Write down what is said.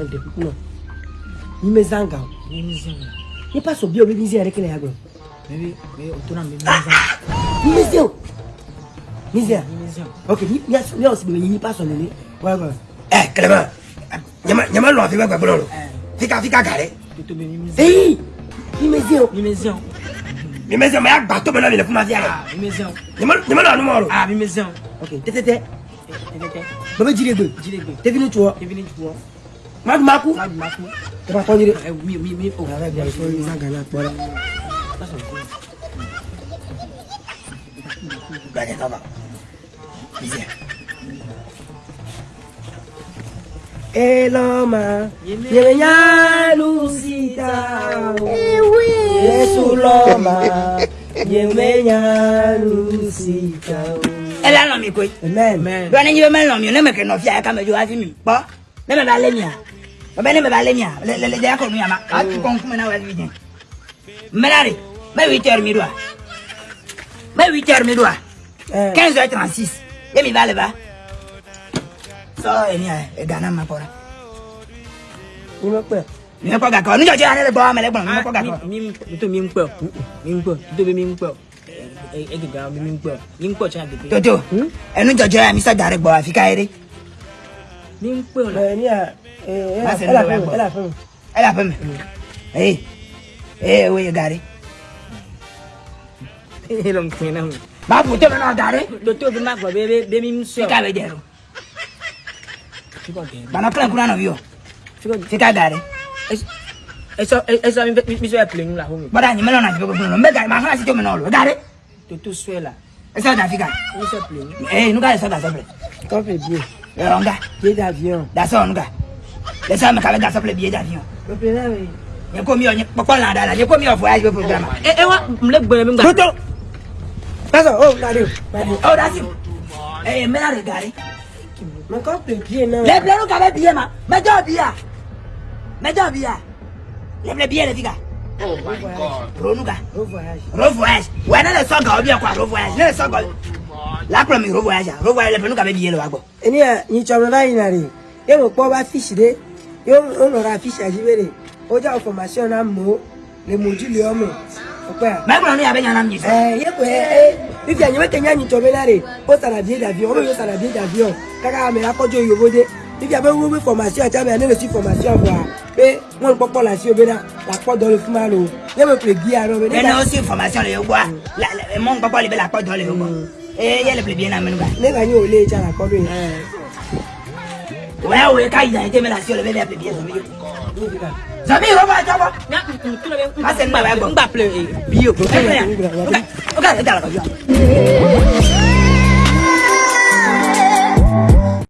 avec des people. Nimezanga. Nimezanga. Ni pas sobio bibi nzi areke na yago. Bibi, bibi otona nimezanga. Nimezio. Nimezio. Okay, ni ni osibini ni pas sonene. Wa wa. Eh, Clément. Nyama nyama lo afika kwa bololo. Eh. Fika fika gare. Tutumbe nimezio. Eh. Nimezio. Nimezio. Nimezio maya bato bela bila kuma ziara. Ah, nimezio. Nyama nyama lo anu moro. Ah, o, Okay, tete tete. Eh, tete tete. Baba jire do. Jire do. Tevinu chuo. Tevinu chuo. Madu maku. Madu maku. Tepa kau jadi. Eh, mi mi mi. Oh, ada dia itu bisa galak bola. Banyak apa? Bisa. Eloma, yemenya Lucita, Yesu loma, yemenya Lucita. Ela lomi koi. Amen. Amen. Bwana nyiwe melo mi, ne meke no fia kama jo afi mi. Ba. Ne me ba le mi a bɛne mebale mia lelejaya kɔ nuyama kaa tu kɔn kumɛ na wa wi jɛn mɛnari mɛ huit heures mi do a mɛ huit heures mi do a quinze heures trente six ye mi b'ale ba sɔɔ ye ni a gana ma kɔra. ni bɛ pɛ. ni bɛ kɔ ka kɔ ni jɔ jɛ ale de bɔ amɛlɛ gbɔn ni bɛ kɔ ka kɔ. mi n to mi n kpɛ mi n kpɛ n to bi mi n kpɛ egigan mi n kpɛ mi n kpɛ tiɲɛ pepe. toto ɛnu jɔjɔ ya misa dari gbɔ afi ka yere. mi n kpɛ o la. Eh, ẹ là fún mi ẹ ẹ wo ye gari. máa bù tóbi náà gari. lótóbi máa gbọ́ bẹ́ẹ̀ mi sọ. fika bẹ jẹrọ. bana kílẹ̀ kúrò náà yọ. fika gari. ẹ sọ mi sọ ẹ é nula é mi. bọ́dà ni é náà ti fẹ́ kó fún mi lọ n bẹ gari màá fún àti tóbi náà lọ gari. tòtò sọ ẹ la. é sọ da fika. ẹ sọ pèlè. ẹ nuka ẹ sọ da sọ pèlè. tọ́pẹ̀ bí o. ẹ ọ̀ nga. é dàbí ọ̀. dasọ̀ ọ̀ nuka yɛsɛ meka bɛda sɛ plɛ bie da avion yɛkɔmi kpɔkpɔ la dala yɛkɔmi ɔ voyage bɛ programme ɛwa eh, eh, mle gbɛrɛ mi gba toto pasa o oh, radio radio o oh, dasi ɛɛ eh, mɛna de gari mɛkɔ plɛ bie na lɛbilɛ nu ka bɛ bie ma mɛjɔ bia mɛjɔ bia lɛbilɛ bie le fi ka ronu ka ro voyage wɛ ne le sɔ gawo bia kɔ a ro voyage ne le sɔ gawo lakura mi ro voyage a ro voyage lɛbilɛ nu ka bɛ bie le wa gbɔ. ɛni yɛ nyitsɔmɔ n'a yi na de e mo kpɔ ba fisi de yóò lọ ra fíṣì àjíbèrè ọjà ọ̀fọ̀màṣẹ́ náà mọ́ lè mojú lé ọmọ ọpẹ́ à. báyìí kò ní abẹ́ yàrá mi yìí. ẹ yẹ kò ẹ ẹ fífi àyẹ̀wò kẹ̀yìn àyìn tọ́ mi láre ó sàràbí dàbí ọmọ yóò sàràbí dàbí ọ káká àmì akọ́jọ́ yòówó dé fífi àbẹ́ wíwí fọ̀màṣẹ́ àti àbẹ̀ àníwèsí fọ̀màṣẹ́ ọ̀bọ̀ à pé wọ́n pọ́pọ́ là sí obì náà làpọ̀ dọ́lé fún márùn yẹ́n mi pè bí arọ mi. bẹ́ẹ̀ ni ó sì fọ̀màṣẹ́ rẹ̀ wá mọ́ pọ́pọ́ lè bẹ́ làpọ̀ dọ́lé wọ́n. Mm. ẹ yẹ́n lè pè bí ẹ̀ náà mẹ́nu bá. nígbà yóò lé ìjà làkọ́dún yìí wewe kaida itemela sio lebele ape bien zamio zamio ba chapa na mtu lebe basi ni baba yangu mbaple bio okay okay dala kwa